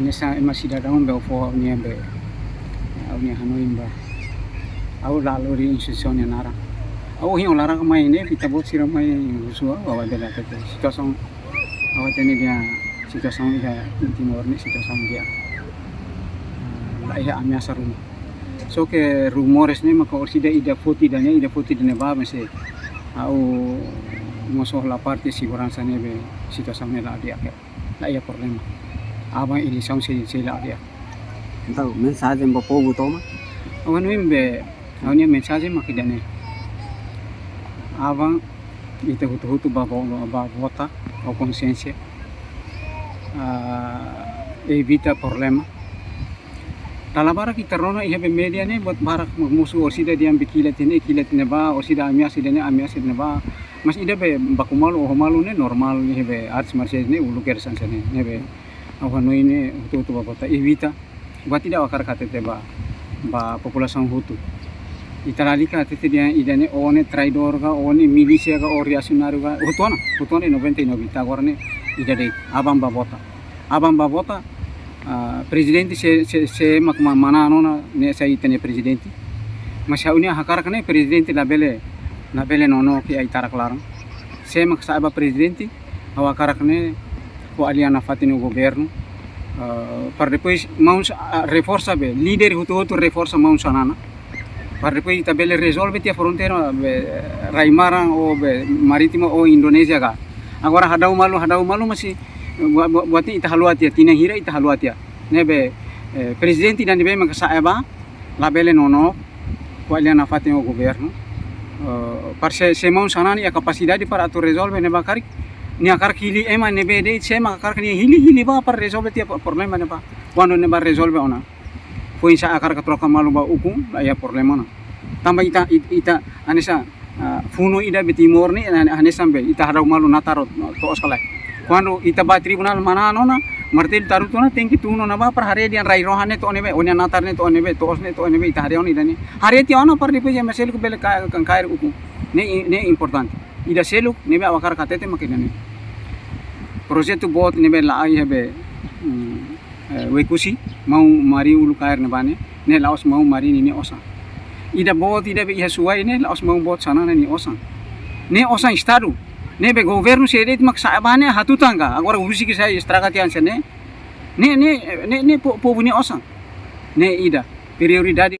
anesa ema sida daun be ofo nia be. Au nia hanoi ba? Au lalu di institusi nia nara au hi olara ka mai ne kita bot sira mai usua wa bela te situasi au tene dia situasi dia timor ni situasi dia la ia amiasa rumah so ke rumores ne maka orsida ida foti dane ida foti dane ba mese au mosoh la parte siguranza ne be. Situasi ne la dia ke la ia abang eleição se se la dia. Então, mensagem para o povo toma? awan wim be awnya mensagem makidane abang ita hutu hutu ba ba vota o consciência uh, evita problema. Dalam bara kita rona iha be media ne buat barak musuh orsida diam bikilat ini kilat ne ba orsida amia sida ne amia sida ne ba. Mas ida be bakumalu o malu ne normal iha be arts martial ne ulu kersan sene ne be awan ini hutu hutu ba vota evita buat tidak wakar kata ba ba população hutu. Itaralika tete dia idane one traidor ga one milisia ga o ga hutuana hutuana 99 ita agora ne idade abang babota abang babota uh, presidente se se se mak mana nona ne sa itane presidente. Mas unia hakar kane presidente la bele la bele nono ki ai tarak larang se mak sa aba presidente awakar pouco aliança fatta no governo, uh, para depois mãos uh, reforça bem, líder outro outro reforça mãos sanana, para depois também ele resolve a fronteira be, Raimara ou be, marítima ou Indonésia cá. Agora há hadau malu há hadau malu mas masih buat ini itahaluatia, tina hira itahaluatia, né be eh, presidente dan bem magasaiba, labele nono, com aliança fatta no governo, uh, para se, se mãos sanana e a capacidade para tu resolve né bacari ni akar kili ema ne be de se ma akar kini hili hili ba par resolve tia problema ne ba. Quando ne ba resolve ona. Foi sa akar ka troka malu ba uku ya problema na tamba ita ita anesa funo ida be timor ni anesa be ita harau malu nataro to oskala. Quando ita ba tribunal mana nona martel taru to na tenki tuno na ba par hare dian rai rohane to ne be onya natar ne to ne be to osne to ne be ita hare oni dani hare ti ona par dipe je mesel ku bele kan kair uku. Ne ne importante. Ida seluk ne be awakar katete makina ne projeto bot ne be la ai hebe wekusi mau mari ulu kair ne bane ne laos mau mari ni ne osa ida bot ida be suai ne laos mau bot sana ne ni osa ne osa estado ne be governo se det mak sa bane hatu tangga. Agora usi ki sai estragati anse ne ne ne ne ne povo ne osa ne ida prioridade